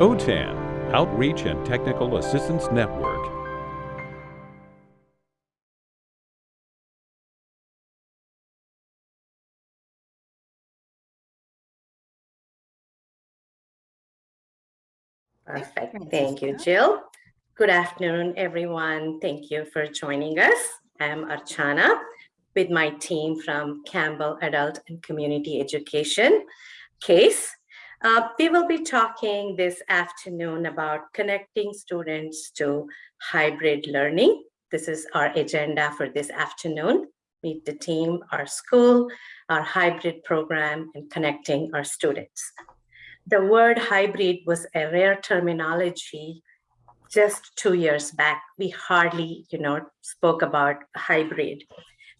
OTAN, Outreach and Technical Assistance Network. Perfect. Thank you, Jill. Good afternoon, everyone. Thank you for joining us. I'm Archana with my team from Campbell Adult and Community Education case. Uh, we will be talking this afternoon about connecting students to hybrid learning. This is our agenda for this afternoon. Meet the team, our school, our hybrid program, and connecting our students. The word hybrid was a rare terminology just two years back. We hardly, you know, spoke about hybrid.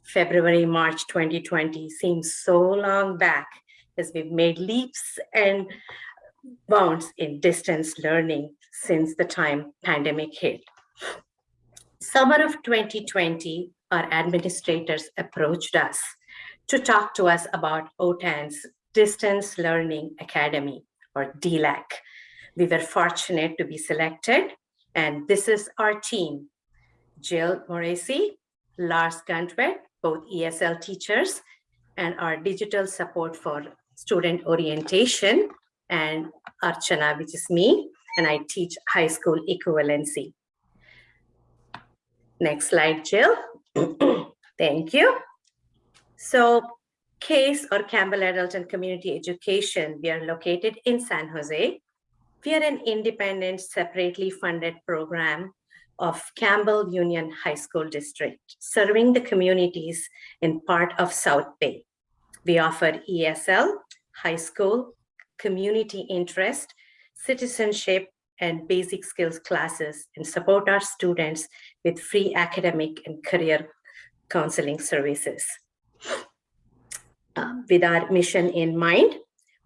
February, March 2020 seems so long back as we've made leaps and bounds in distance learning since the time pandemic hit. Summer of 2020, our administrators approached us to talk to us about OTAN's Distance Learning Academy, or DLAC. We were fortunate to be selected, and this is our team. Jill Moresi, Lars Gantwet, both ESL teachers, and our digital support for student orientation, and Archana, which is me, and I teach high school equivalency. Next slide, Jill. Thank you. So CASE or Campbell Adult and Community Education, we are located in San Jose. We are an independent, separately funded program of Campbell Union High School District, serving the communities in part of South Bay. We offer ESL, high school, community interest, citizenship, and basic skills classes and support our students with free academic and career counseling services. Uh, with our mission in mind,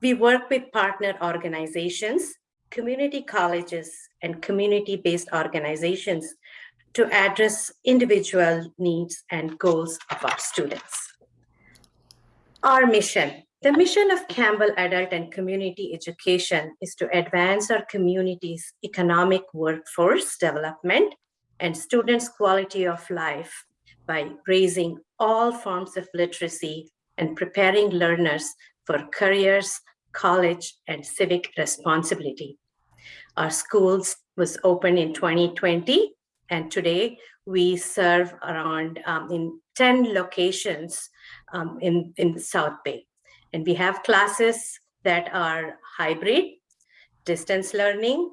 we work with partner organizations community colleges and community-based organizations to address individual needs and goals of our students. Our mission, the mission of Campbell Adult and Community Education is to advance our community's economic workforce development and students' quality of life by raising all forms of literacy and preparing learners for careers, college, and civic responsibility. Our schools was open in 2020, and today we serve around um, in 10 locations um, in, in South Bay. And we have classes that are hybrid, distance learning,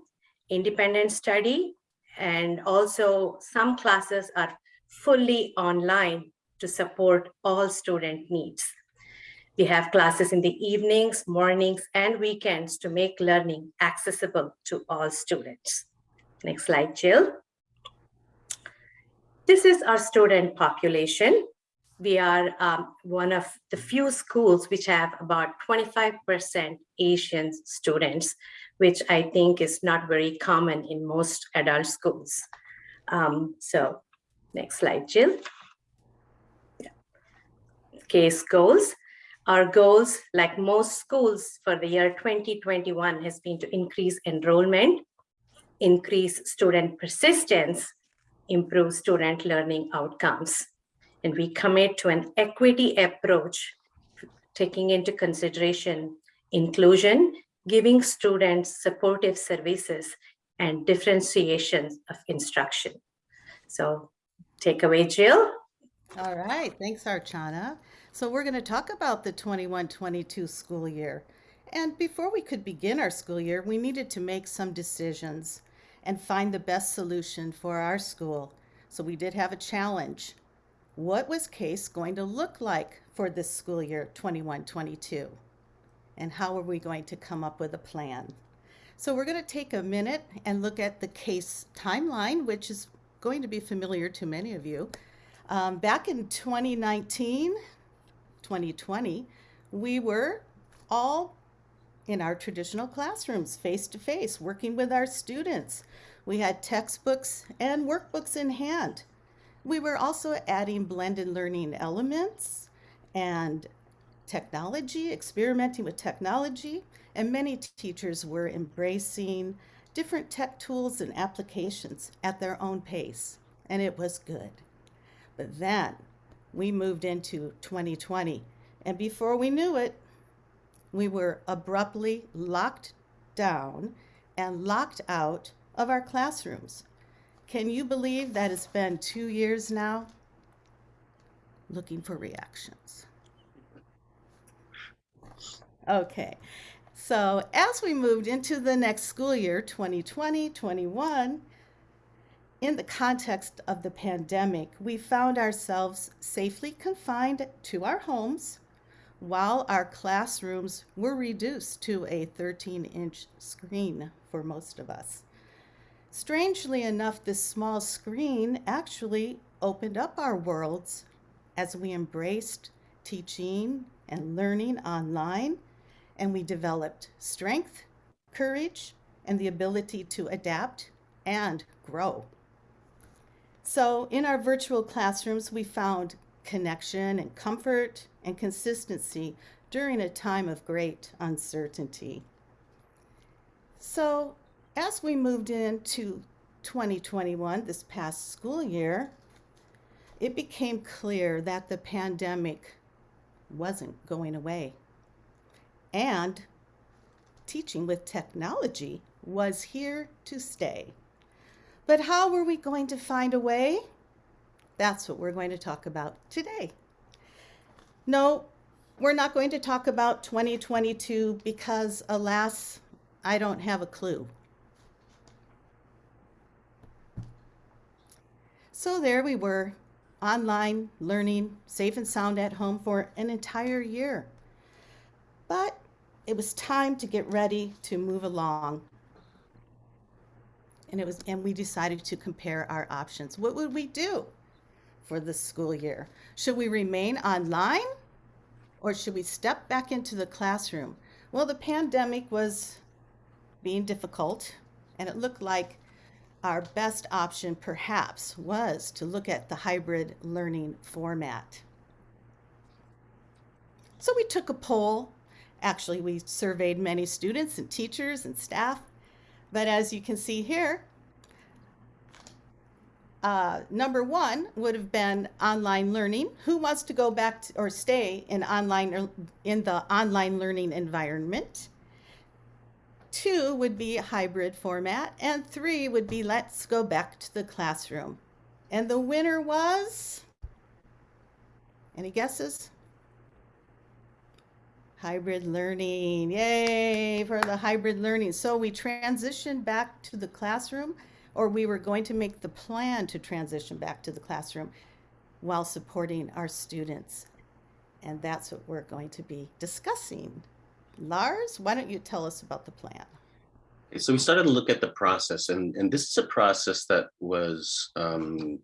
independent study, and also some classes are fully online to support all student needs. We have classes in the evenings, mornings, and weekends to make learning accessible to all students. Next slide, Jill. This is our student population. We are um, one of the few schools which have about 25% Asian students, which I think is not very common in most adult schools. Um, so next slide, Jill. Case goals. Our goals, like most schools for the year 2021, has been to increase enrollment, increase student persistence, improve student learning outcomes. And we commit to an equity approach, taking into consideration inclusion, giving students supportive services, and differentiation of instruction. So take away, Jill. All right, thanks, Archana. So we're going to talk about the 21-22 school year. And before we could begin our school year, we needed to make some decisions and find the best solution for our school. So we did have a challenge. What was CASE going to look like for this school year 21-22? And how are we going to come up with a plan? So we're going to take a minute and look at the CASE timeline, which is going to be familiar to many of you. Um, back in 2019, 2020, we were all in our traditional classrooms, face to face, working with our students. We had textbooks and workbooks in hand. We were also adding blended learning elements and technology, experimenting with technology, and many teachers were embracing different tech tools and applications at their own pace, and it was good. But then we moved into 2020, and before we knew it, we were abruptly locked down and locked out of our classrooms. Can you believe that it's been two years now? Looking for reactions. Okay, so as we moved into the next school year, 2020 21, in the context of the pandemic, we found ourselves safely confined to our homes while our classrooms were reduced to a 13 inch screen for most of us. Strangely enough, this small screen actually opened up our worlds as we embraced teaching and learning online, and we developed strength, courage, and the ability to adapt and grow. So, in our virtual classrooms, we found connection and comfort and consistency during a time of great uncertainty. So, as we moved into 2021, this past school year, it became clear that the pandemic wasn't going away. And teaching with technology was here to stay. But how were we going to find a way? That's what we're going to talk about today. No, we're not going to talk about 2022 because, alas, I don't have a clue. So there we were, online learning, safe and sound at home for an entire year. But it was time to get ready to move along. And it was and we decided to compare our options. What would we do for the school year? Should we remain online or should we step back into the classroom? Well, the pandemic was being difficult and it looked like our best option perhaps was to look at the hybrid learning format. So we took a poll. Actually, we surveyed many students and teachers and staff. But as you can see here, uh, number one would have been online learning. Who wants to go back to, or stay in online in the online learning environment? Two would be hybrid format, and three would be let's go back to the classroom. And the winner was, any guesses? Hybrid learning, yay for the hybrid learning. So we transitioned back to the classroom, or we were going to make the plan to transition back to the classroom while supporting our students. And that's what we're going to be discussing Lars, why don't you tell us about the plan? So we started to look at the process, and, and this is a process that was um,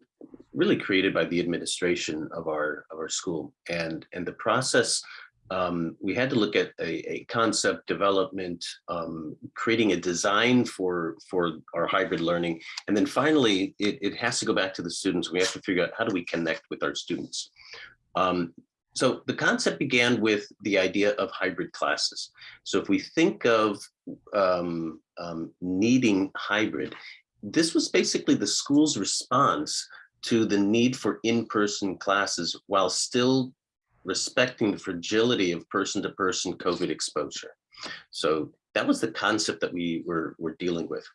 really created by the administration of our of our school. And, and the process, um, we had to look at a, a concept development, um, creating a design for, for our hybrid learning. And then finally, it, it has to go back to the students. We have to figure out how do we connect with our students. Um, so the concept began with the idea of hybrid classes. So if we think of um, um, needing hybrid, this was basically the school's response to the need for in-person classes while still respecting the fragility of person-to-person -person COVID exposure. So that was the concept that we were, were dealing with.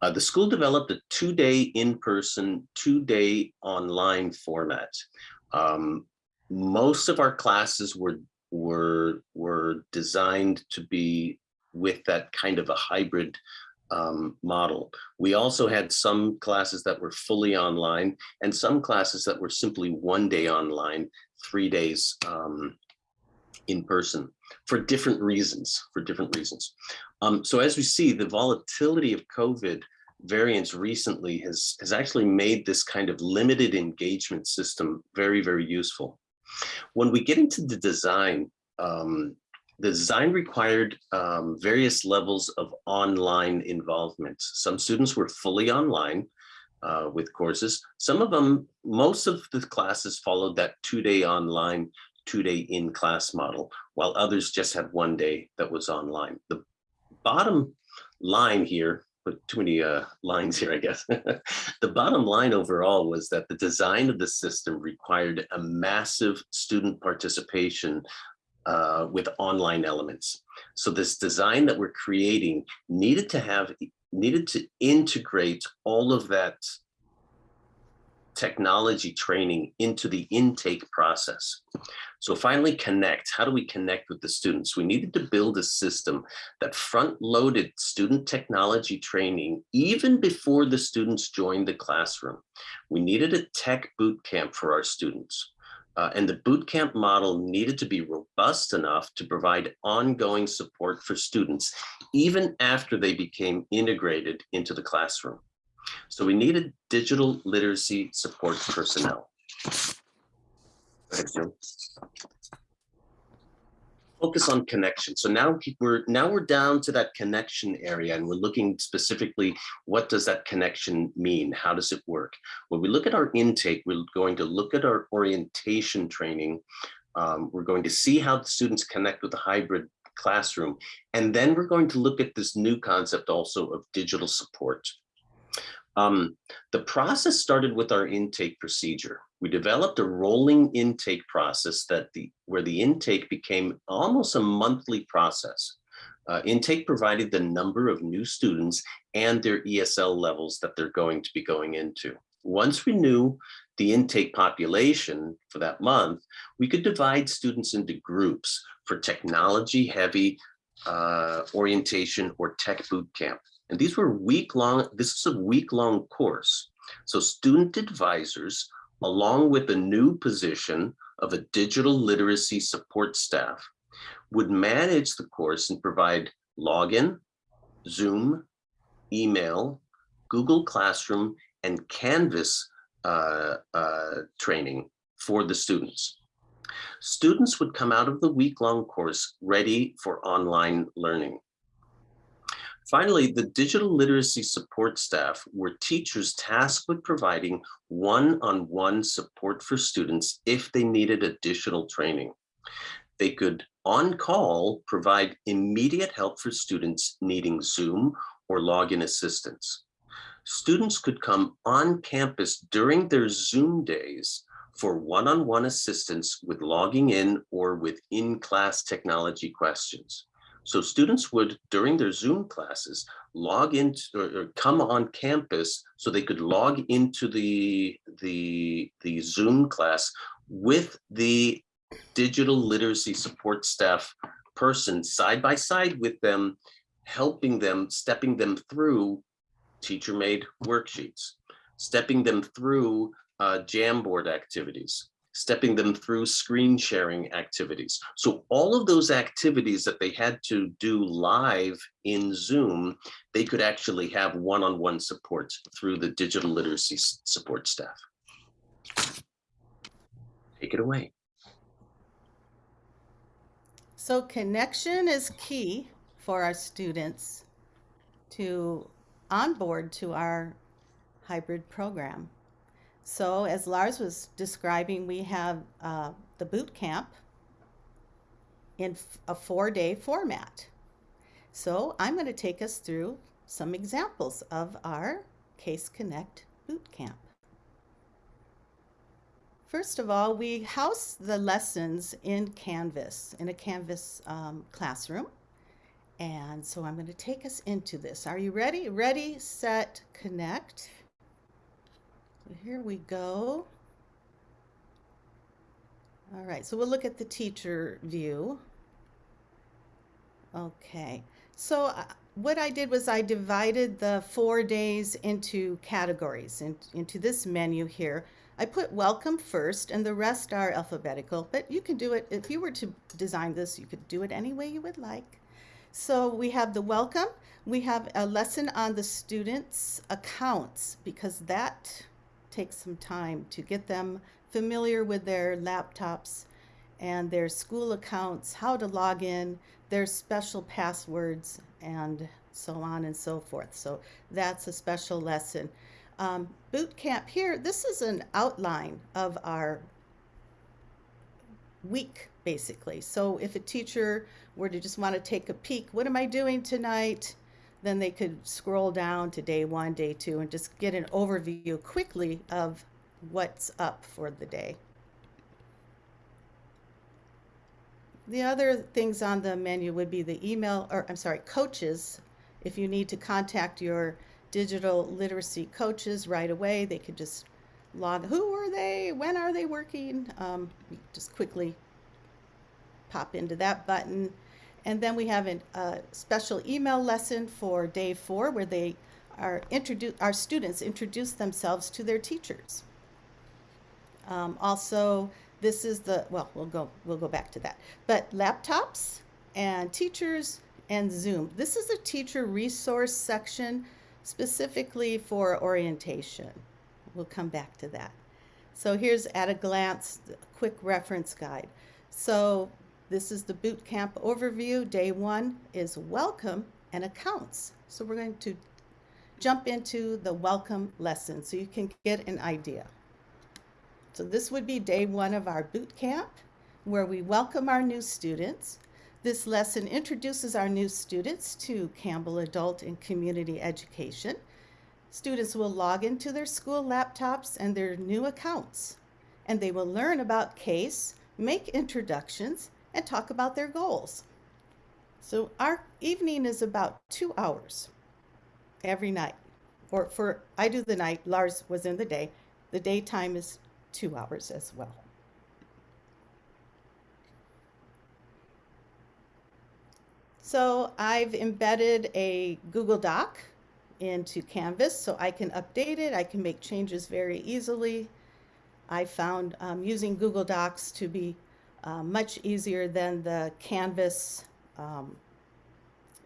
Uh, the school developed a two-day in-person, two-day online format. Um, most of our classes were were were designed to be with that kind of a hybrid um, model. We also had some classes that were fully online and some classes that were simply one day online, three days um, in person for different reasons, for different reasons. Um, so as we see, the volatility of COVID variants recently has, has actually made this kind of limited engagement system very, very useful. When we get into the design, um, the design required um, various levels of online involvement. Some students were fully online uh, with courses. Some of them, most of the classes followed that two-day online, two-day in-class model, while others just had one day that was online. The bottom line here, put too many uh, lines here, I guess. the bottom line overall was that the design of the system required a massive student participation uh, with online elements. So this design that we're creating needed to have, needed to integrate all of that technology training into the intake process. So finally connect, how do we connect with the students? We needed to build a system that front loaded student technology training even before the students joined the classroom. We needed a tech boot camp for our students. Uh, and the boot camp model needed to be robust enough to provide ongoing support for students, even after they became integrated into the classroom. So we needed digital literacy support personnel. Focus on connection. So now we're now we're down to that connection area and we're looking specifically, what does that connection mean? How does it work? When we look at our intake, we're going to look at our orientation training. Um, we're going to see how the students connect with the hybrid classroom. And then we're going to look at this new concept also of digital support. Um, the process started with our intake procedure. We developed a rolling intake process that the where the intake became almost a monthly process. Uh, intake provided the number of new students and their ESL levels that they're going to be going into. Once we knew the intake population for that month, we could divide students into groups for technology heavy uh, orientation or tech boot camp. And these were week long, this is a week long course. So student advisors, along with a new position of a digital literacy support staff, would manage the course and provide login, Zoom, email, Google Classroom, and Canvas uh, uh, training for the students. Students would come out of the week-long course ready for online learning. Finally, the digital literacy support staff were teachers tasked with providing one-on-one -on -one support for students if they needed additional training. They could, on call, provide immediate help for students needing Zoom or login assistance. Students could come on campus during their Zoom days for one-on-one -on -one assistance with logging in or with in-class technology questions. So students would, during their Zoom classes, log in or, or, come on campus so they could log into the, the, the Zoom class with the digital literacy support staff person side by side with them, helping them, stepping them through teacher-made worksheets, stepping them through uh, Jamboard activities, stepping them through screen sharing activities. So all of those activities that they had to do live in Zoom, they could actually have one-on-one -on -one support through the digital literacy support staff. Take it away. So connection is key for our students to onboard to our hybrid program. So as Lars was describing, we have uh, the boot camp in a four-day format. So I'm going to take us through some examples of our Case Connect boot camp. First of all, we house the lessons in Canvas, in a Canvas um, classroom. And so I'm going to take us into this. Are you ready? Ready, set, connect. So here we go. All right, so we'll look at the teacher view. Okay, so uh, what I did was I divided the four days into categories, in, into this menu here. I put welcome first and the rest are alphabetical, but you can do it, if you were to design this, you could do it any way you would like. So we have the welcome, we have a lesson on the students' accounts because that take some time to get them familiar with their laptops and their school accounts, how to log in, their special passwords, and so on and so forth. So that's a special lesson. Um, boot camp here, this is an outline of our week, basically. So if a teacher were to just want to take a peek, what am I doing tonight? Then they could scroll down to day one, day two, and just get an overview quickly of what's up for the day. The other things on the menu would be the email, or I'm sorry, coaches. If you need to contact your digital literacy coaches right away, they could just log, who are they? When are they working? Um, just quickly pop into that button. And then we have a special email lesson for day four where they are introduce, our students introduce themselves to their teachers. Um, also, this is the, well, we'll go, we'll go back to that. But laptops and teachers and Zoom. This is a teacher resource section specifically for orientation. We'll come back to that. So here's at a glance, a quick reference guide. So this is the boot camp overview. Day one is welcome and accounts. So we're going to jump into the welcome lesson so you can get an idea. So this would be day one of our boot camp where we welcome our new students. This lesson introduces our new students to Campbell Adult and Community Education. Students will log into their school laptops and their new accounts, and they will learn about CASE, make introductions, and talk about their goals. So our evening is about two hours every night. Or for, I do the night, Lars was in the day. The daytime is two hours as well. So I've embedded a Google Doc into Canvas so I can update it. I can make changes very easily. I found um, using Google Docs to be uh, much easier than the Canvas um,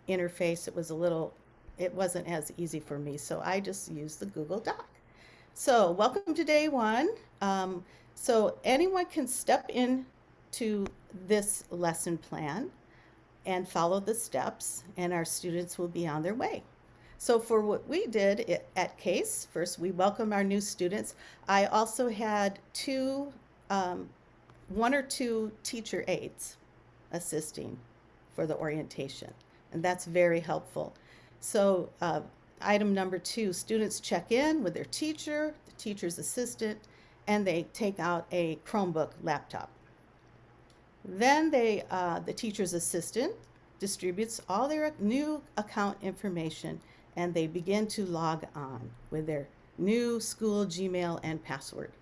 interface. It was a little, it wasn't as easy for me. So I just used the Google Doc. So welcome to day one. Um, so anyone can step in to this lesson plan and follow the steps and our students will be on their way. So for what we did at CASE, first we welcome our new students. I also had two, um, one or two teacher aides assisting for the orientation, and that's very helpful. So uh, item number two, students check in with their teacher, the teacher's assistant, and they take out a Chromebook laptop. Then they, uh, the teacher's assistant distributes all their new account information and they begin to log on with their new school Gmail and password.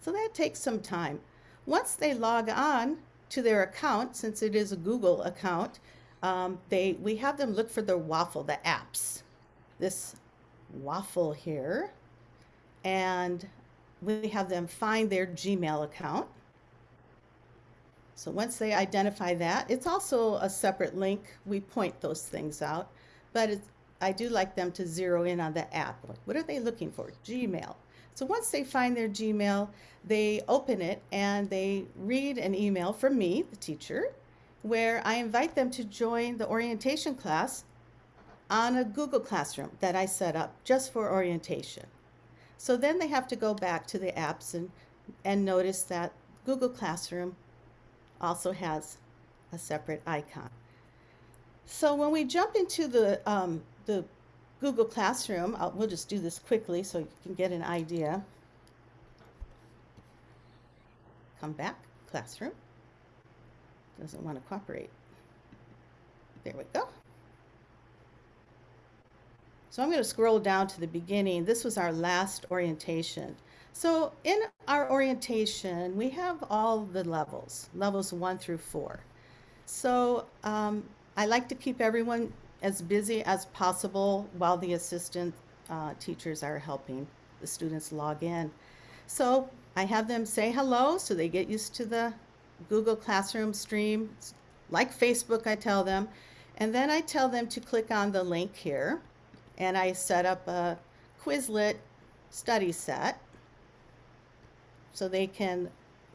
So that takes some time. Once they log on to their account, since it is a Google account, um, they, we have them look for the waffle, the apps. This waffle here. And we have them find their Gmail account. So once they identify that, it's also a separate link. We point those things out, but I do like them to zero in on the app. What are they looking for? Gmail. So once they find their Gmail, they open it and they read an email from me, the teacher, where I invite them to join the orientation class on a Google Classroom that I set up just for orientation. So then they have to go back to the apps and, and notice that Google Classroom also has a separate icon. So when we jump into the, um, the Google Classroom, I'll, we'll just do this quickly so you can get an idea. Come back, Classroom. Doesn't want to cooperate. There we go. So I'm going to scroll down to the beginning. This was our last orientation. So in our orientation, we have all the levels, levels one through four. So um, I like to keep everyone as busy as possible while the assistant uh, teachers are helping the students log in. So I have them say hello so they get used to the Google Classroom stream. It's like Facebook, I tell them. And then I tell them to click on the link here and I set up a Quizlet study set so they can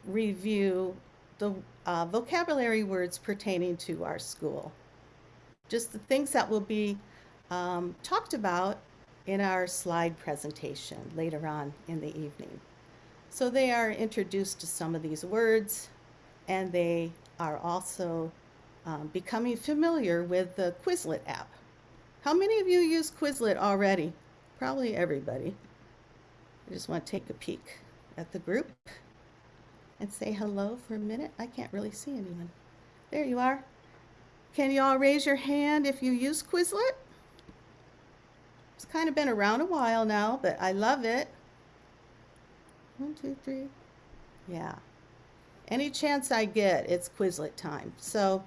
review the uh, vocabulary words pertaining to our school. Just the things that will be um, talked about in our slide presentation later on in the evening. So they are introduced to some of these words and they are also um, becoming familiar with the Quizlet app. How many of you use Quizlet already? Probably everybody. I just want to take a peek at the group and say hello for a minute. I can't really see anyone. There you are. Can you all raise your hand if you use Quizlet? It's kind of been around a while now, but I love it. One, two, three. Yeah. Any chance I get, it's Quizlet time. So,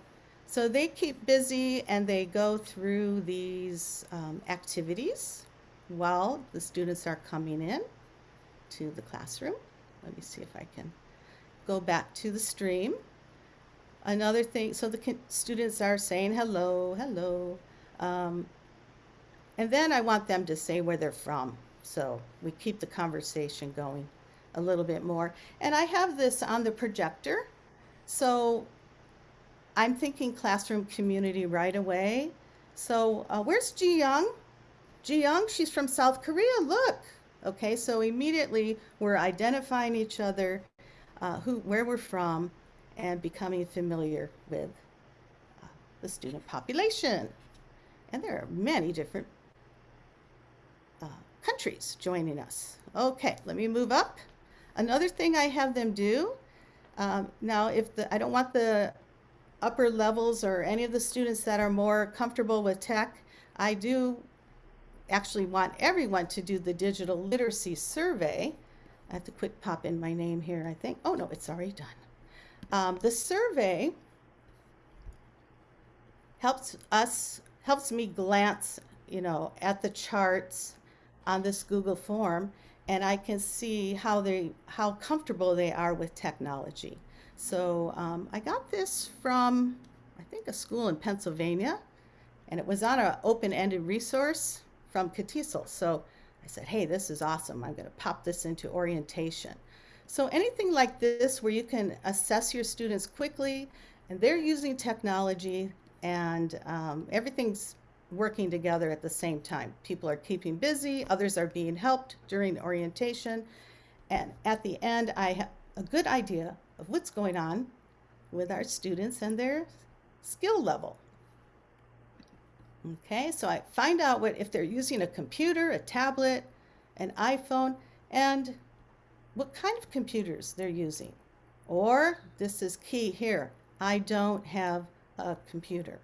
so they keep busy and they go through these um, activities while the students are coming in to the classroom. Let me see if I can go back to the stream. Another thing, so the students are saying hello, hello. Um, and then I want them to say where they're from. So we keep the conversation going a little bit more. And I have this on the projector. So I'm thinking classroom community right away. So uh, where's Ji Young? Ji Young, she's from South Korea. Look. Okay, so immediately we're identifying each other, uh, who, where we're from, and becoming familiar with uh, the student population. And there are many different uh, countries joining us. Okay, let me move up. Another thing I have them do, um, now if the, I don't want the upper levels or any of the students that are more comfortable with tech, I do actually want everyone to do the digital literacy survey. I have to quick pop in my name here, I think. Oh no, it's already done. Um, the survey helps us, helps me glance, you know, at the charts on this Google form and I can see how they how comfortable they are with technology. So um, I got this from I think a school in Pennsylvania, and it was on an open-ended resource from CATESOL. So I said, hey, this is awesome. I'm going to pop this into orientation. So anything like this where you can assess your students quickly, and they're using technology, and um, everything's working together at the same time. People are keeping busy, others are being helped during orientation, and at the end, I have a good idea of what's going on with our students and their skill level. Okay, so I find out what if they're using a computer, a tablet, an iPhone, and what kind of computers they're using. Or, this is key here, I don't have a computer.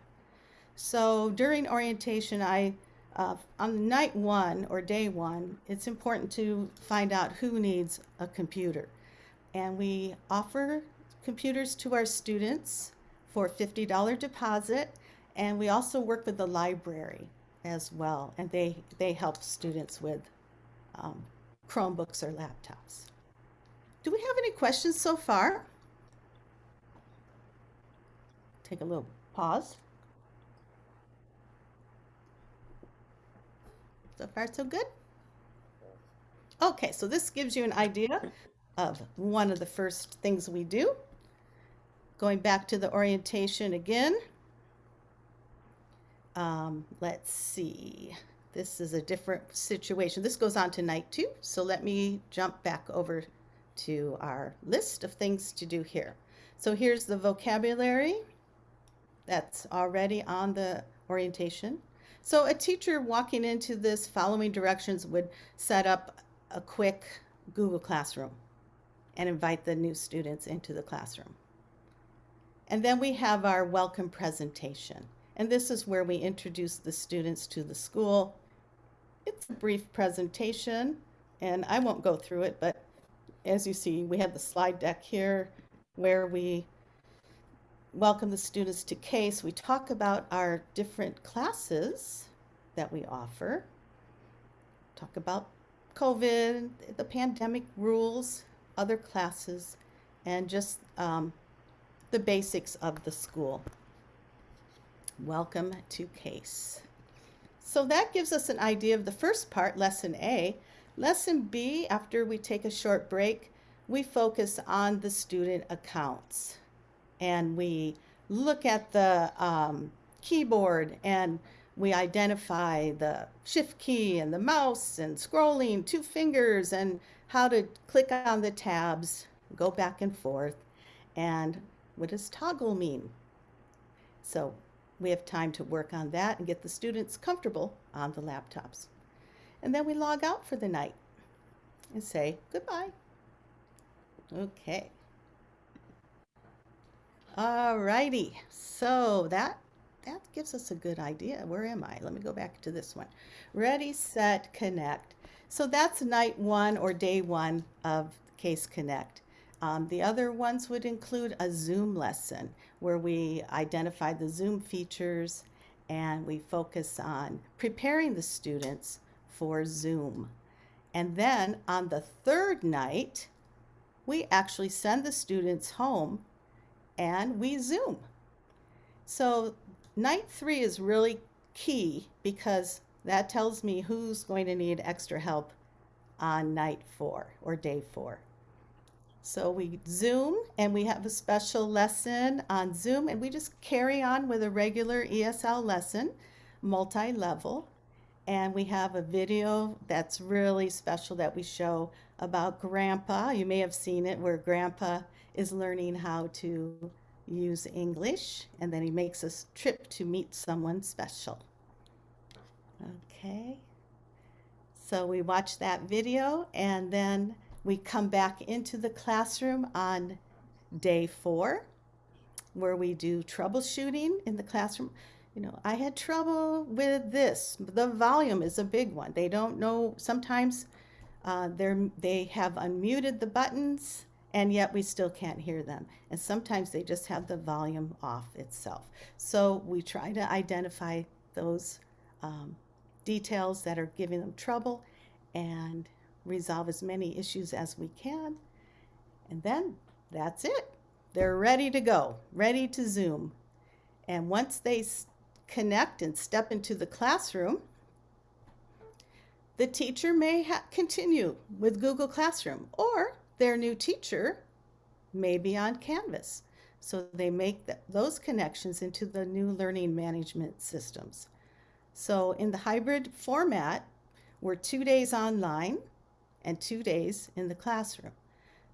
So during orientation, I uh, on night one or day one, it's important to find out who needs a computer. And we offer computers to our students for $50 deposit. And we also work with the library as well. And they, they help students with um, Chromebooks or laptops. Do we have any questions so far? Take a little pause. So far, so good? Okay, so this gives you an idea of one of the first things we do. Going back to the orientation again. Um, let's see. This is a different situation. This goes on to night two. So let me jump back over to our list of things to do here. So here's the vocabulary that's already on the orientation. So a teacher walking into this following directions would set up a quick Google Classroom and invite the new students into the classroom. And then we have our welcome presentation. And this is where we introduce the students to the school. It's a brief presentation, and I won't go through it, but as you see, we have the slide deck here where we welcome the students to CASE, we talk about our different classes that we offer. Talk about COVID, the pandemic rules, other classes, and just um, the basics of the school. Welcome to CASE. So that gives us an idea of the first part, Lesson A. Lesson B, after we take a short break, we focus on the student accounts and we look at the um, keyboard and we identify the shift key and the mouse and scrolling two fingers and how to click on the tabs, go back and forth. And What does toggle mean? So we have time to work on that and get the students comfortable on the laptops. And then we log out for the night and say goodbye. Okay. Alrighty, so that that gives us a good idea. Where am I? Let me go back to this one. Ready, set, connect. So that's night one or day one of Case Connect. Um, the other ones would include a Zoom lesson where we identify the Zoom features and we focus on preparing the students for Zoom. And then on the third night, we actually send the students home and we Zoom. So night three is really key because that tells me who's going to need extra help on night four or day four. So we Zoom and we have a special lesson on Zoom and we just carry on with a regular ESL lesson, multi-level. And we have a video that's really special that we show about Grandpa. You may have seen it where Grandpa is learning how to use English and then he makes a trip to meet someone special. Okay. So we watch that video and then we come back into the classroom on day four where we do troubleshooting in the classroom. You know, I had trouble with this. The volume is a big one. They don't know, sometimes uh, they're, they have unmuted the buttons and yet we still can't hear them. And sometimes they just have the volume off itself. So we try to identify those um, details that are giving them trouble and resolve as many issues as we can. And then that's it. They're ready to go, ready to Zoom. And once they connect and step into the classroom, the teacher may continue with Google Classroom or their new teacher may be on Canvas. So they make th those connections into the new learning management systems. So in the hybrid format, we're two days online and two days in the classroom.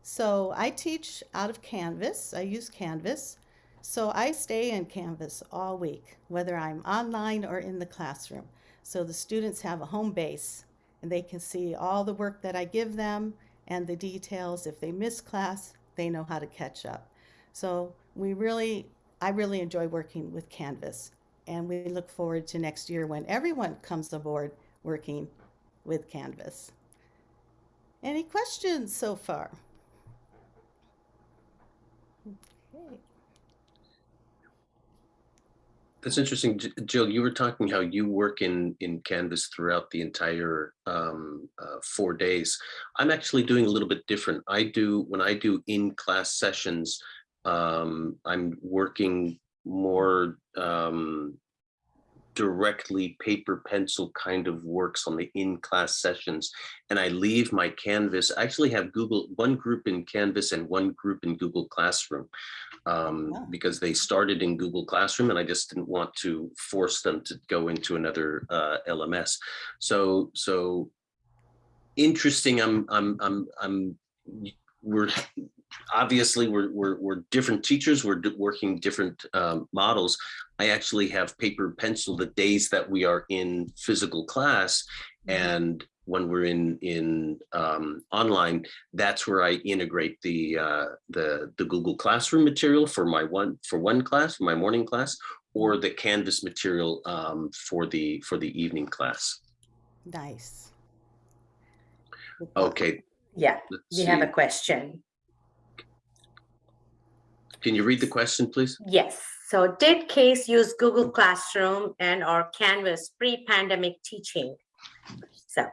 So I teach out of Canvas. I use Canvas. So I stay in Canvas all week, whether I'm online or in the classroom. So the students have a home base and they can see all the work that I give them and the details. If they miss class, they know how to catch up. So we really, I really enjoy working with Canvas. And we look forward to next year when everyone comes aboard working with Canvas. Any questions so far? That's interesting. Jill, you were talking how you work in, in Canvas throughout the entire um, uh, four days. I'm actually doing a little bit different. I do, when I do in-class sessions, um, I'm working more um, directly paper pencil kind of works on the in-class sessions and I leave my Canvas, I actually have Google, one group in Canvas and one group in Google Classroom um, Yeah. because they started in Google Classroom and I just didn't want to force them to go into another uh, LMS. So, so interesting, I'm, I'm, I'm, I'm, we're obviously we're, we're, we're different teachers, we're working different um, models. I actually have paper pencil the days that we are in physical class Mm-hmm. and when we're in in um, online, that's where I integrate the uh, the the Google Classroom material for my one for one class, for my morning class, or the Canvas material um, for the for the evening class. Nice. Okay, Yeah, let's we have a question. Can you read the question, please? Yes. So did Case use Google Classroom and or Canvas pre-pandemic teaching? So,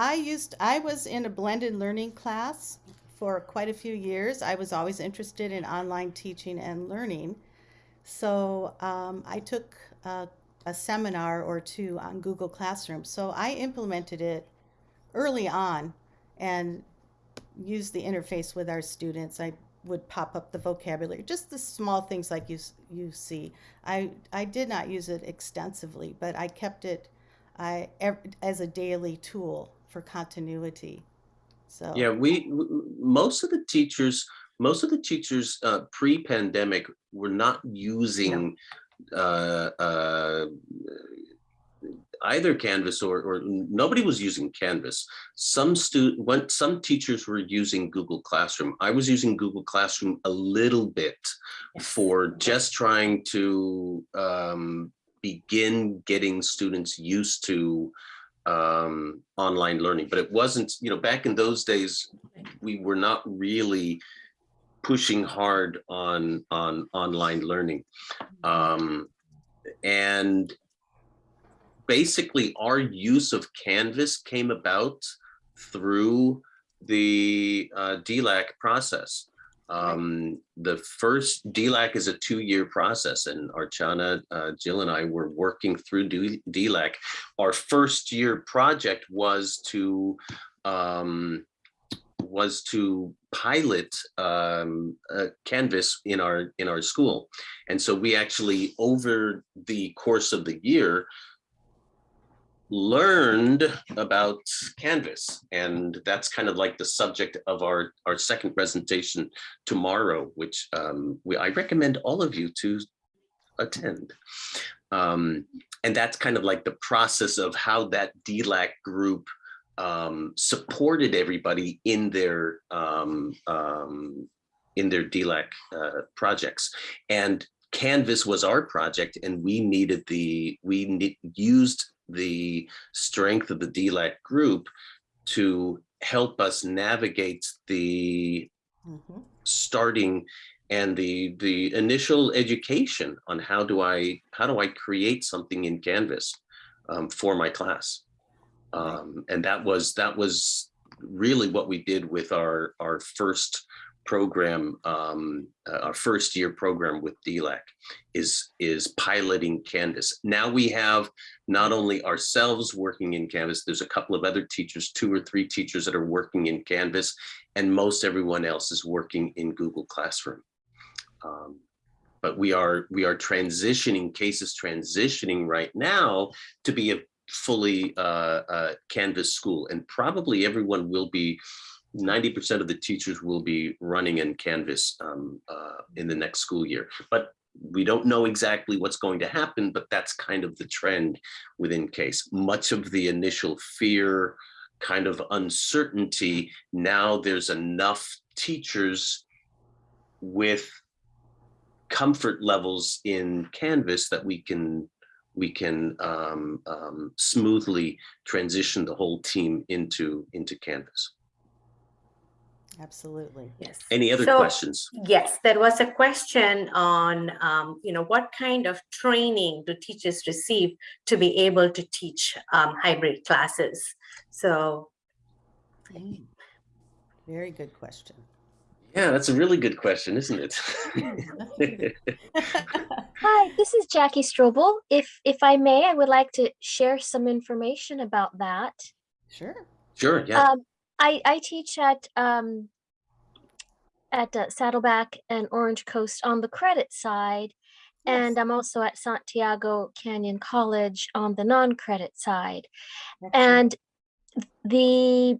I used, I was in a blended learning class for quite a few years. I was always interested in online teaching and learning. So um, I took a, a seminar or two on Google Classroom. So I implemented it early on and used the interface with our students. I would pop up the vocabulary, just the small things like you you see. I I did not use it extensively, but I kept it I as a daily tool for continuity. So Yeah, we most of the teachers most of the teachers uh, pre-pandemic were not using uh, uh, either Canvas or, or nobody was using Canvas. Some student, when some teachers were using Google Classroom. I was using Google Classroom a little bit for just trying to um, begin getting students used to um, online learning. But it wasn't, you know, back in those days, we were not really pushing hard on on online learning. Um, and basically our use of Canvas came about through the uh, DLAC process. Um, the first DLAC is a two-year process and Archana, uh, Jill and I were working through DLAC. Our first year project was to um, was to pilot um, Canvas in our in our school. And so we actually, over the course of the year, learned about Canvas. And that's kind of like the subject of our, our second presentation tomorrow, which um, we, I recommend all of you to attend. Um, and that's kind of like the process of how that DLAC group um, supported everybody in their um, um, in their DLAC uh, projects. And Canvas was our project, and we needed the we ne used the strength of the DLAC group to help us navigate the Mhm. starting and the the initial education on how do I how do I create something in Canvas um, for my class. Um, and that was that was really what we did with our our first program, um, uh, our first year program with DLAC is is piloting Canvas. Now we have not only ourselves working in Canvas, there's a couple of other teachers, two or three teachers that are working in Canvas, and most everyone else is working in Google Classroom. Um, but we are we are transitioning cases transitioning right now to be a fully uh, uh, Canvas school, and probably everyone will be. 90% of the teachers will be running in Canvas um, uh, in the next school year, but we don't know exactly what's going to happen, but that's kind of the trend within CASE. Much of the initial fear, kind of uncertainty, now there's enough teachers with comfort levels in Canvas that we can we can um, um, smoothly transition the whole team into into Canvas. Absolutely. Yes. Any other So- questions? Yes, there was a question on, um, you know, what kind of training do teachers receive to be able to teach um, hybrid classes? So. Very good question. Yeah, that's a really good question, isn't it? Hi, this is Jackie Strobel. If if I may, I would like to share some information about that. Sure. sure, yeah. Um, I I teach at um at uh, Saddleback and Orange Coast on the credit side, and I'm also at Santiago Canyon College on the non-credit side. Excellent. And the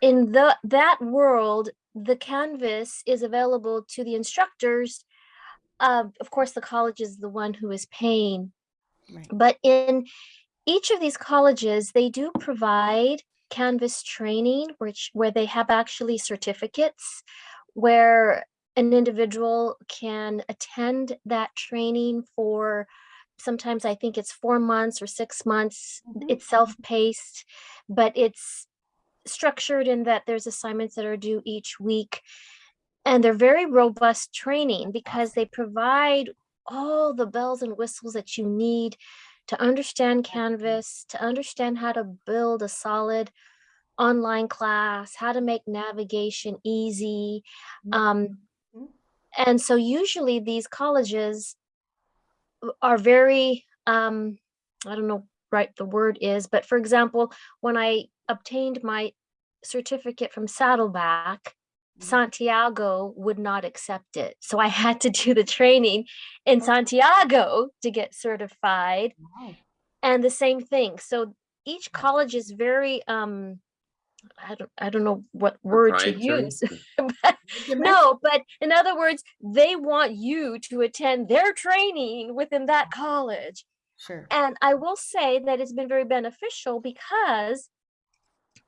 in the that world, the canvas is available to the instructors. Uh, of course, the college is the one who is paying Right. but in each of these colleges they do provide canvas training which where they have actually certificates where an individual can attend that training for sometimes i think it's four months or six months Mhm. it's self-paced but it's structured in that there's assignments that are due each week and they're very robust training because they provide all the bells and whistles that you need to understand Canvas, to understand how to build a solid online class, how to make navigation easy. Um, Mhm. and so usually these colleges are very, um, I don't know right the word is, but for example, when I obtained my certificate from Saddleback. Santiago would not accept it. So I had to do the training in Oh. Santiago to get certified Wow. and the same thing. So each college is very um I don't, I don't know what word to use. but- No, but in other words, they want you to attend their training within that college. Sure. And I will say that it's been very beneficial because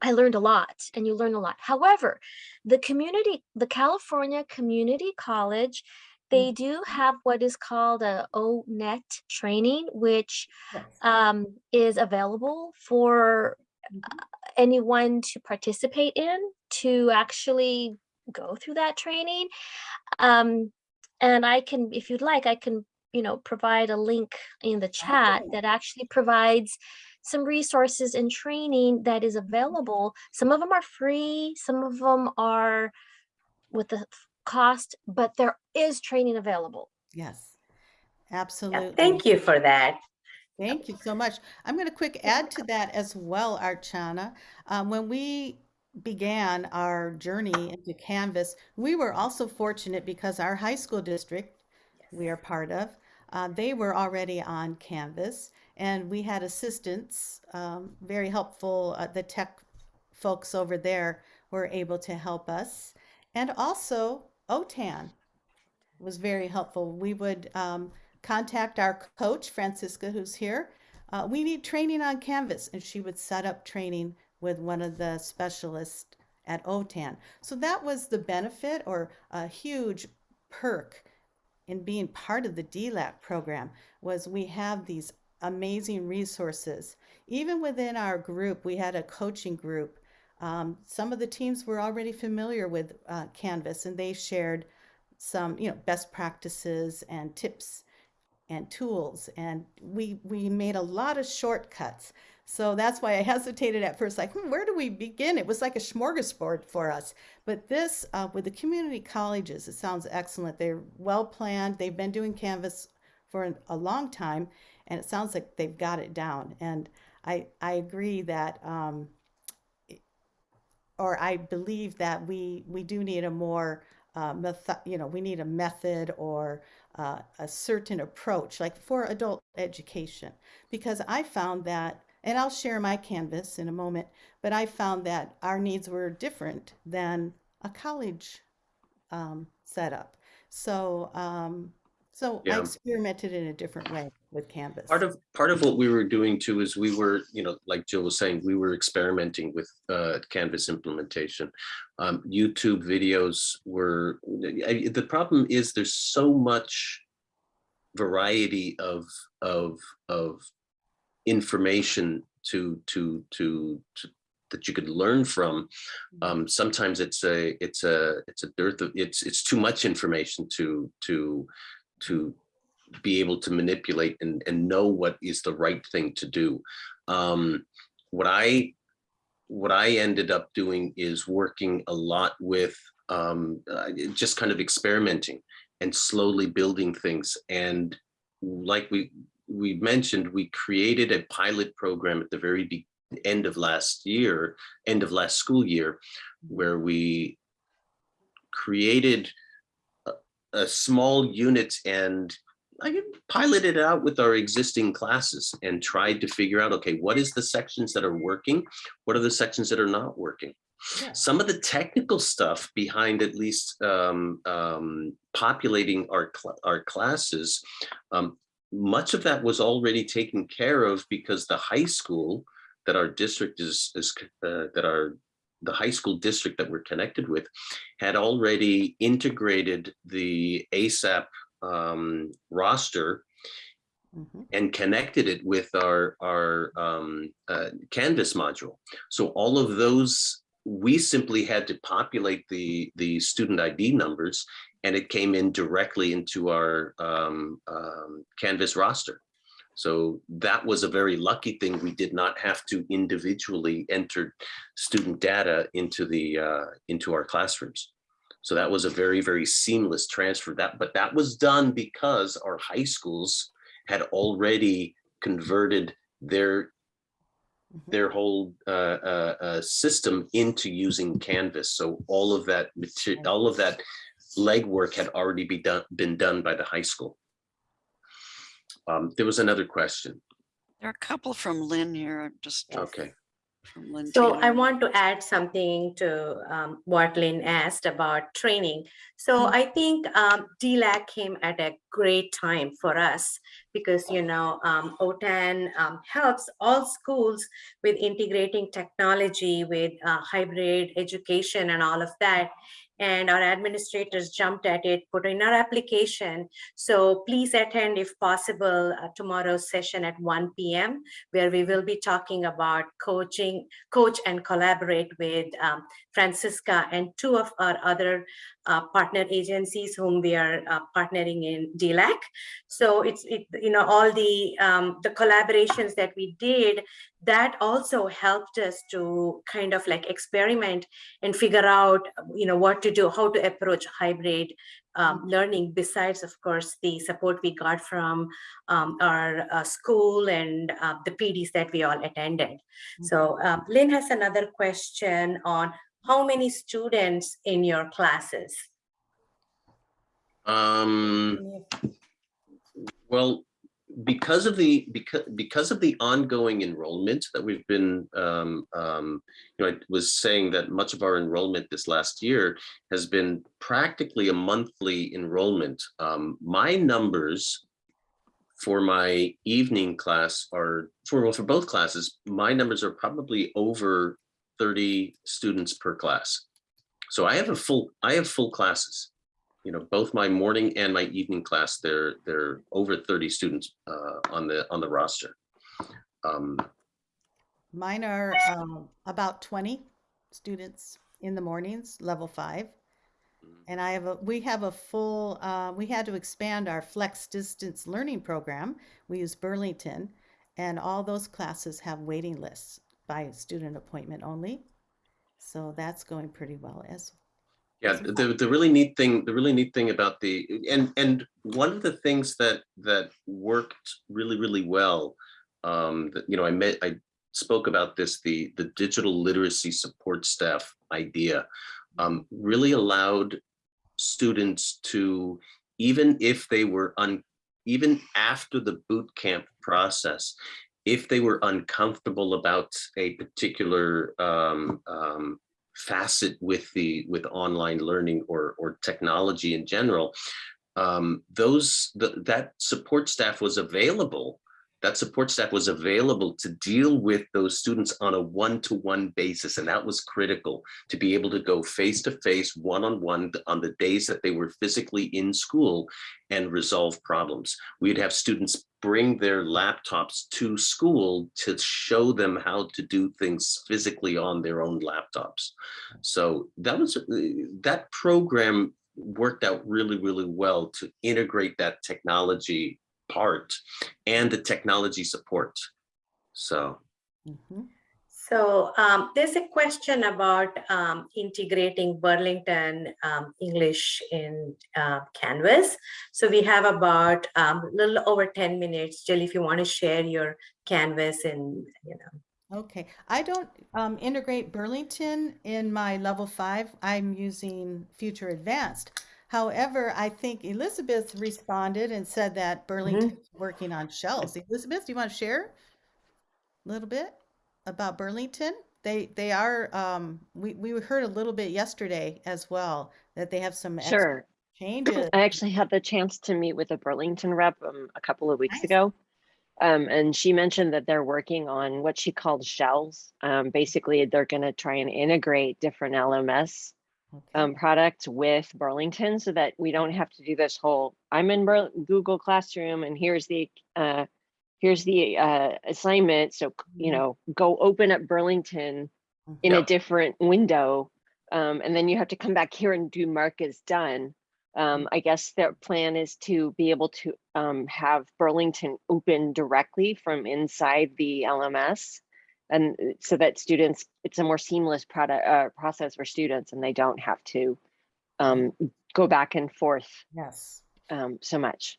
I learned a lot and you learn a lot. However, the community, the California Community College, they do have what is called a ONET training, which Yes. um, is available for uh, anyone to participate in to actually go through that training. Um, and I can, if you'd like, I can, you know, provide a link in the chat that actually provides some resources and training that is available. Some of them are free, some of them are with the cost, but there is training available. Yes. Yeah, Absolutely. Thank you for that. Thank you so much. I'm going to quick add to that as well, Archana. Um, when we began our journey into Canvas, we were also fortunate because our high school district we are part of, uh, they were already on Canvas, and we had assistants, um, very helpful. Uh, the tech folks over there were able to help us, and also OTAN was very helpful. We would um, contact our coach, Francisca, who's here. Uh, we need training on Canvas, and she would set up training with one of the specialists at OTAN. So that was the benefit or a huge perk in being part of the DLAC program was we have these amazing resources. Even within our group, we had a coaching group. Um, some of the teams were already familiar with uh, Canvas, and they shared some, you know, best practices and tips and tools. And we we made a lot of shortcuts. So that's why I hesitated at first, like, hmm, where do we begin? It was like a smorgasbord for us. But this, uh, with the community colleges, it sounds excellent. They're well planned. They've been doing Canvas for a long time, and it sounds like they've got it down. And I I agree that, um, or I believe that we we do need a more uh, method, you know, we need a method or uh, a certain approach, like for adult education, because I found that, and I'll share my canvas in a moment, but I found that our needs were different than a college um, setup. So, um, so I experimented in a different way with Canvas. Part of, part of what we were doing too is we were, you know, like Jill was saying, we were experimenting with uh, Canvas implementation. Um, YouTube videos were, I- the problem is there's so much variety of, of, of information to, to, to, to that you could learn from. Um, sometimes it's a, it's a, it's a dearth of, it's, it's too much information to, to, to be able to manipulate and, and know what is the right thing to do. Um, what I what I ended up doing is working a lot with um, uh, just kind of experimenting and slowly building things. And like we we mentioned, we created a pilot program at the very end of last year, end of last school year, where we created a, a small unit and I piloted it out with our existing classes and tried to figure out, okay, what is the sections that are working? What are the sections that are not working? Yeah. Some of the technical stuff behind at least um, um, populating our, cl- our classes, um, much of that was already taken care of because the high school that our district is, is uh, that our the high school district that we're connected with had already integrated the ASAP um, roster Mhm. and connected it with our our um, uh, Canvas module. So all of those, we simply had to populate the the student ID numbers, and it came in directly into our um, um, Canvas roster. So that was a very lucky thing. We did not have to individually enter student data into the uh, into our classrooms. So that was a very, very seamless transfer. That, but that was done because our high schools had already converted their Mhm. their whole uh, uh, uh, system into using Canvas. So all of that material, all of that legwork had already be done, been done by the high school. Um, there was another question. There are a couple from Lynn here, I'm just, Okay. So I want to add something to um, what Lynn asked about training. So Mm. I think um, DLAC came at a great time for us because, you know, um, OTAN um, helps all schools with integrating technology with uh, hybrid education and all of that. And our administrators jumped at it, put in our application. So please attend if possible uh, tomorrow's session at 1 p.m where we will be talking about coaching, coach and collaborate with um, Francisca and two of our other uh, partner agencies whom we are uh, partnering in DLAC. So it's, it, you know, all the, um, the collaborations that we did, that also helped us to kind of like experiment and figure out, you know, what to do, how to approach hybrid um, learning besides, of course, the support we got from um, our uh, school and uh, the PDs that we all attended. So um, Lynn has another question on how many students in your classes? Um, well, because of the, because, because of the ongoing enrollment that we've been, um, um, you know, I was saying that much of our enrollment this last year has been practically a monthly enrollment. Um, my numbers for my evening class are, for, well, for both classes, my numbers are probably over 30 students per class. So I have a full, I have full classes you know, both my morning and my evening class, they're, they're over 30 students uh, on the, on the roster. Um, Mine are um, about 20 students in the mornings, level five. And I have a, we have a full, uh, we had to expand our flex distance learning program. We use Burlington and all those classes have waiting lists by student appointment only. So that's going pretty well as Yeah, the, the really neat thing, the really neat thing about the, and, and one of the things that, that worked really, really well, um, that, you know, I met, I spoke about this, the, the digital literacy support staff idea, um, really allowed students to, even if they were un, even after the boot camp process, if they were uncomfortable about a particular um, um, facet with the with online learning or or technology in general um those the, that support staff was available that support staff was available to deal with those students on a one-to-one basis and that was critical to be able to go face-to-face one-on-one on the days that they were physically in school and resolve problems. We'd have students bring their laptops to school to show them how to do things physically on their own laptops. So that was uh, that program worked out really really well to integrate that technology part and the technology support so Mhm. So um, there's a question about um, integrating Burlington um, English in uh, Canvas. So we have about a little over 10 minutes. Jill, if you want to share your Canvas and, you know. Okay, I don't um, integrate Burlington in my level five. I'm using Future Advanced. However, I think Elizabeth responded and said that Burlington's working on shells. Elizabeth, do you want to share a little bit about Burlington? They they are um, we we heard a little bit yesterday as well that they have some Sure. changes. I actually had the chance to meet with a Burlington rep um, a couple of weeks Nice. ago. Um, and she mentioned that they're working on what she called shells. Um, basically, they're going to try and integrate different LMS. Um, products with Burlington so that we don't have to do this whole, I'm in Bur- Google Classroom and here's the, uh, here's the uh, assignment. So, you Mhm. know, go open up Burlington in a different window. Um, and then you have to come back here and do mark as done. Um, I guess their plan is to be able to um, have Burlington open directly from inside the LMS. And uh, so that students, it's a more seamless product uh, process for students and they don't have to um, go back and forth Yes. um, so much.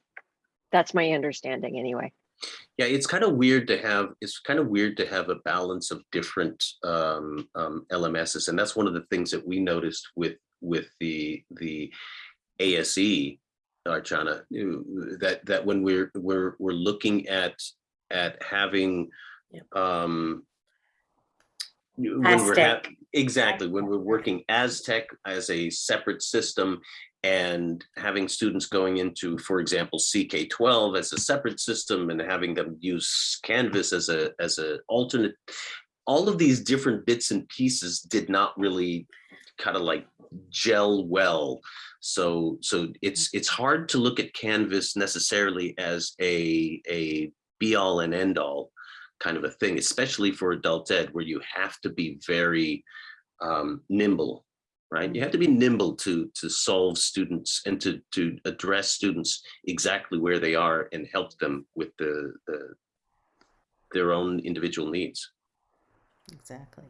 That's my understanding anyway. yeah it's kind of weird to have it's kind of weird to have a balance of different um, um, lms's and that's one of the things that we noticed with with the the ase archana that that when we're we're we're looking at at having Yep. um when we're exactly when we're working as tech as a separate system and having students going into for example ck12 as a separate system and having them use canvas as a as a alternate all of these different bits and pieces did not really kind of like gel well. So so it's it's hard to look at canvas necessarily as a a be all and end all kind of a thing, especially for adult ed, where you have to be very um, nimble, right? You have to be nimble to to solve students and to to address students exactly where they are and help them with the, the their own individual needs. Exactly.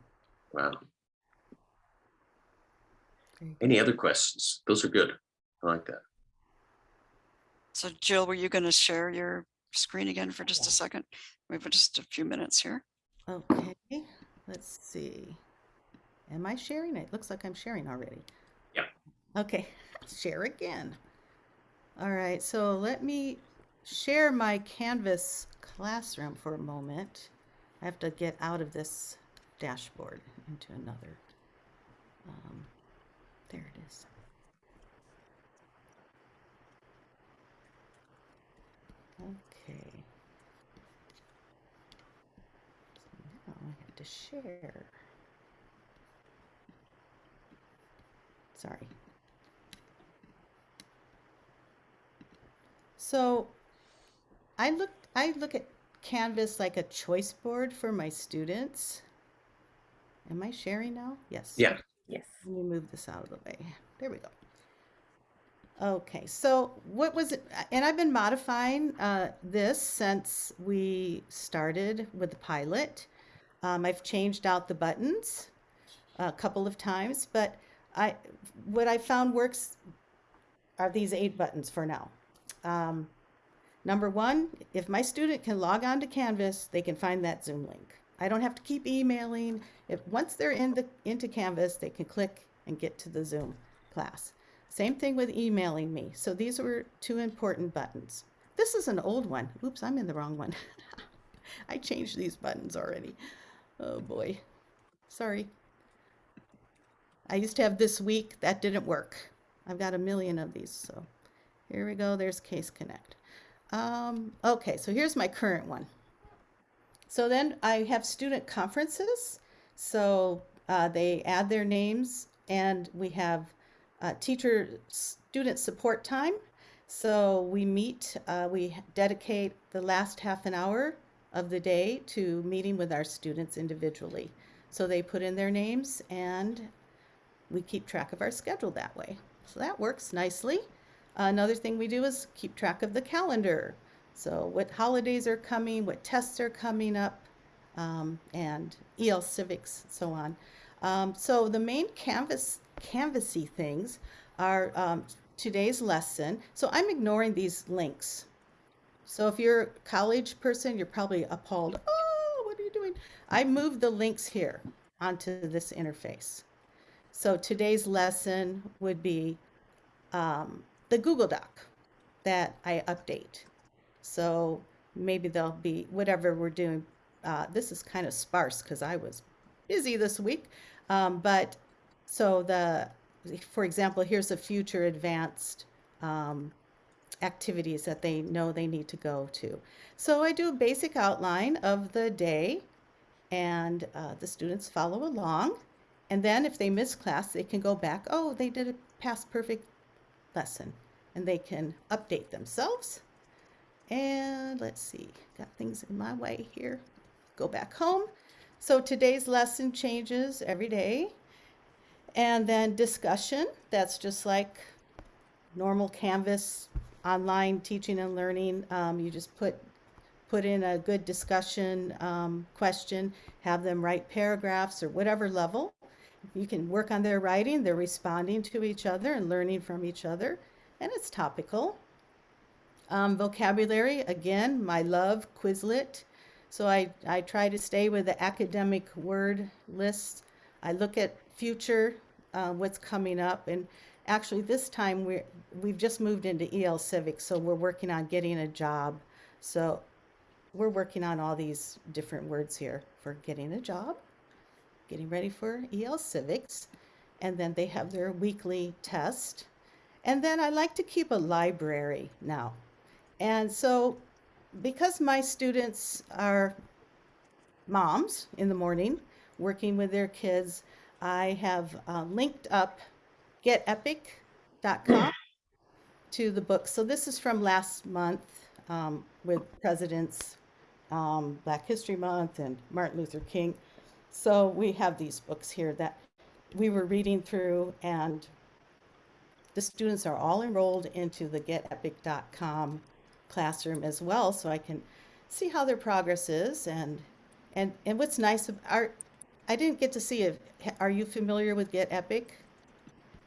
Wow. Any other questions? Those are good. I like that. So Jill, were you going to share your screen again for just a second? We have just a few minutes here. Okay, let's see. Am I sharing? It looks like I'm sharing already. Yeah. Okay, share again. All right, so let me share my Canvas classroom for a moment. I have to get out of this dashboard into another. Um, there it is. Okay. So now I have to share. Sorry. So I look I look at Canvas like a choice board for my students. Am I sharing now? Yes. Yeah. Yes. Let me move this out of the way. There we go. Okay, so what was it? And I've been modifying uh, this since we started with the pilot. Um, I've changed out the buttons a couple of times, but I what I found works are these eight buttons for now. Um, number one, if my student can log on to Canvas, they can find that Zoom link. I don't have to keep emailing. If once they're in the into Canvas, they can click and get to the Zoom class. Same thing with emailing me. So these were two important buttons. This is an old one. Oops, I'm in the wrong one. I changed these buttons already. Oh boy. Sorry. I used to have this week. That didn't work. I've got a million of these. So here we go. There's Case Connect. Um, okay, so here's my current one. So then I have student conferences. So uh, they add their names and we have uh, teacher student support time. So we meet, uh, we dedicate the last half an hour of the day to meeting with our students individually. So they put in their names and we keep track of our schedule that way. So that works nicely. Another thing we do is keep track of the calendar. So what holidays are coming, what tests are coming up, um, and EL Civics, so on. Um, so the main canvas, canvassy things are um, today's lesson. So I'm ignoring these links. So if you're a college person, you're probably appalled. Oh, what are you doing? I moved the links here onto this interface. So today's lesson would be um, the Google Doc that I update. So maybe there'll be whatever we're doing. Uh, this is kind of sparse because I was busy this week. Um, but so the, for example, here's a future advanced um, activities that they know they need to go to. So I do a basic outline of the day and uh, the students follow along. And then if they miss class, they can go back, oh, they did a past perfect lesson and they can update themselves. And let's see, got things in my way here. Go back home. So today's lesson changes every day. And then discussion, that's just like normal Canvas online teaching and learning. Um, you just put put in a good discussion um, question, have them write paragraphs or whatever level. You can work on their writing, they're responding to each other and learning from each other, and it's topical. Um, vocabulary, again, my love, Quizlet. So I, I try to stay with the academic word lists. I look at future, uh, what's coming up, and actually this time we're, we've just moved into EL Civics, so we're working on getting a job. So we're working on all these different words here for getting a job, getting ready for EL Civics. And then they have their weekly test. And then I like to keep a library now. And so, because my students are moms in the morning working with their kids, I have uh, linked up getepic.com to the book. So, this is from last month um, with President's um, Black History Month and Martin Luther King. So, we have these books here that we were reading through and the students are all enrolled into the getepic.com classroom as well so i can see how their progress is and and and what's nice our i didn't get to see if are you familiar with get epic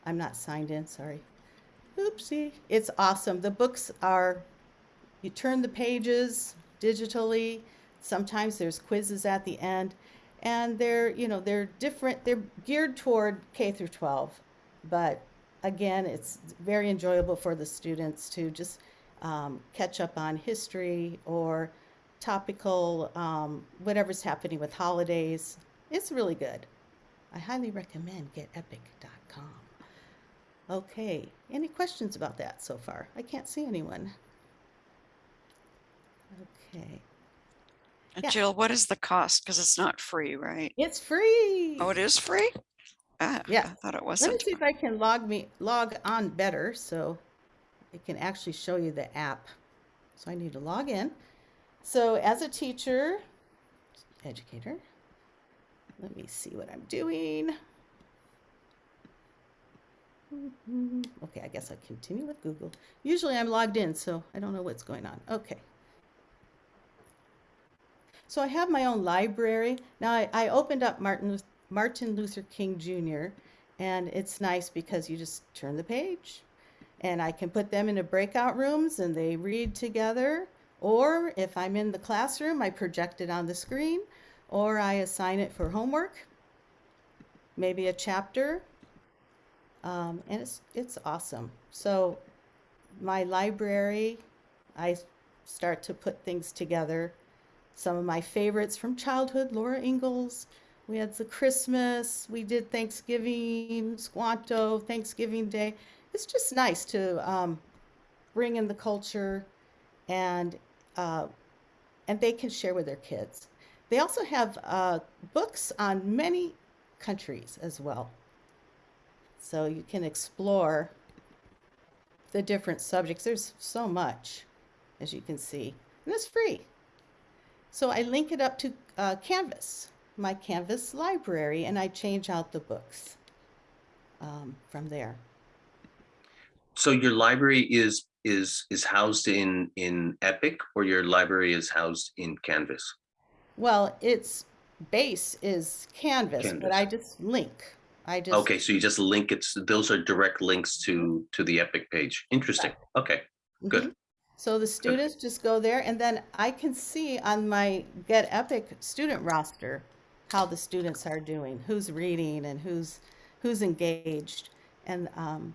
i'm not signed in sorry. Oopsie. It's awesome. The books are you turn the pages digitally. Sometimes there's quizzes at the end. And they're you know they're different. They're geared toward k through 12 but again it's very enjoyable for the students to just um, catch up on history or topical um, whatever's happening with holidays. It's really good. I highly recommend getepic.com okay any questions about that so far i can't see anyone okay And Yeah. Jill, what is the cost? Because it's not free, right? it's free Oh, it is free? Ah, Yeah. I thought it wasn't. Let me wasn't. see if I can log me log on better so it can actually show you the app. So I need to log in. So as a teacher, educator, let me see what I'm doing. Okay, I guess I'll continue with Google. Usually I'm logged in, so I don't know what's going on. Okay. So I have my own library. Now I, I opened up Martin, Martin Luther King Jr. and it's nice because you just turn the page and I can put them into breakout rooms and they read together. Or if I'm in the classroom, I project it on the screen or I assign it for homework, maybe a chapter. Um, and it's, it's awesome. So my library, I start to put things together some of my favorites from childhood Laura Ingalls. We had the Christmas, we did Thanksgiving, Squanto, Thanksgiving Day. It's just nice to um, bring in the culture and uh, and they can share with their kids. They also have uh, books on many countries as well. So you can explore the different subjects. There's so much, as you can see, and it's free. So I link it up to uh, Canvas, my Canvas library, and I change out the books um, from there. So your library is is is housed in in Epic or your library is housed in Canvas? Well, its base is Canvas, but I just link. I just Okay, so you just link it. s- Those are direct links to to the Epic page. Interesting. Okay. good. Mhm. So the students just go there, and then I can see on my Get Epic student roster how the students are doing, who's reading and who's who's engaged, and um,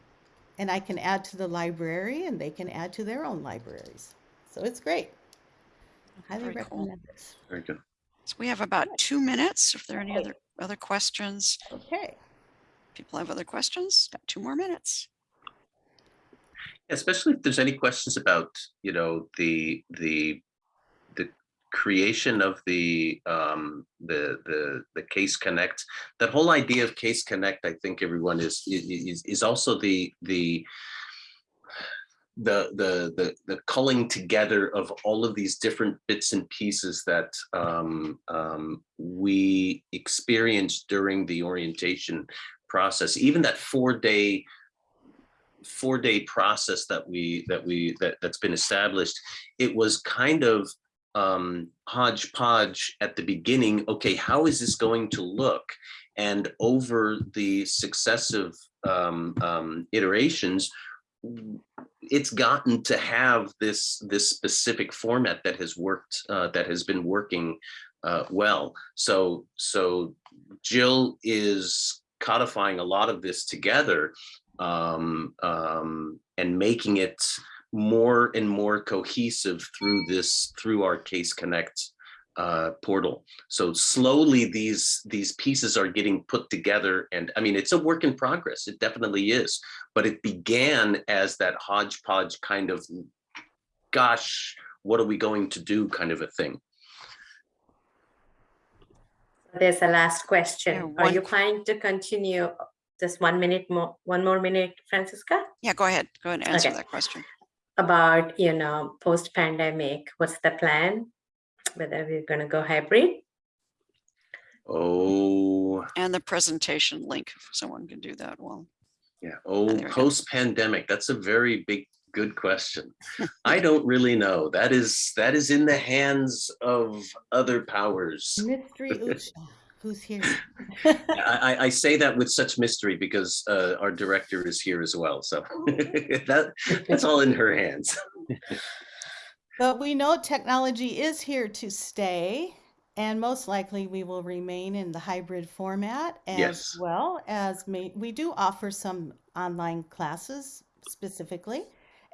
and I can add to the library, and they can add to their own libraries. So it's great. Highly Very cool. recommend this. Very good. So we have about two minutes. If there are any other, other questions, Okay. People have other questions, got two more minutes. Especially if there's any questions about, you know, the the the creation of the um the the the case connect that whole idea of case connect i think everyone is is is also the the the the the the culling together of all of these different bits and pieces that um, um, we experienced during the orientation process. Even that four day four day process that we that we that that's been established. It was kind of um, hodgepodge at the beginning. Okay, how is this going to look? And over the successive um, um, iterations, it's gotten to have this this specific format that has worked uh, that has been working uh, well. So so Jill is codifying a lot of this together um, um, and making it more and more cohesive through this through our Case Connect uh, portal. So slowly these these pieces are getting put together, and I mean it's a work in progress. It definitely is, but it began as that hodgepodge kind of, gosh, what are we going to do kind of a thing. There's a last question. Yeah, Are you planning to continue just one minute more, one more minute, Francisca? Yeah, go ahead. Go ahead and answer Okay. that question. About, you know, post-pandemic, what's the plan? Whether we're gonna go hybrid? Oh, And the presentation link, if someone can do that well. yeah. Oh, there we go. post pandemic. That's a very big, good question. I don't really know. That is that is in the hands of other powers. Mystery Usha, who's here? I, I, I say that with such mystery because uh, our director is here as well. So that that's all in her hands. But we know technology is here to stay, and most likely we will remain in the hybrid format as Yes. well as may, we do offer some online classes specifically,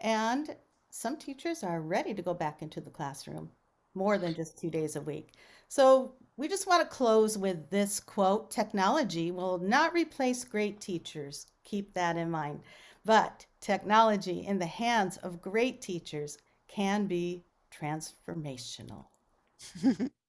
and some teachers are ready to go back into the classroom more than just two days a week. So we just want to close with this quote Technology will not replace great teachers. Keep that in mind. But technology in the hands of great teachers can be transformational.